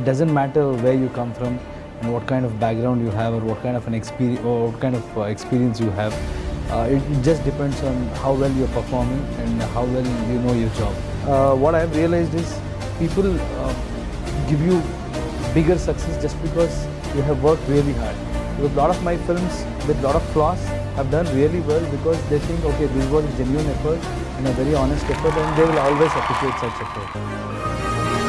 it doesn't matter where you come from and what kind of background you have or what kind of an experience or what kind of uh, experience you have. Uh, it, just depends on how well you're performing and how well you know your job. Uh, what I've realized is people uh, give you bigger success just because you have worked really hard. With a lot of my films with a lot of flaws have done really well because they think, okay, this was a genuine effort and a very honest effort and they will always appreciate such effort.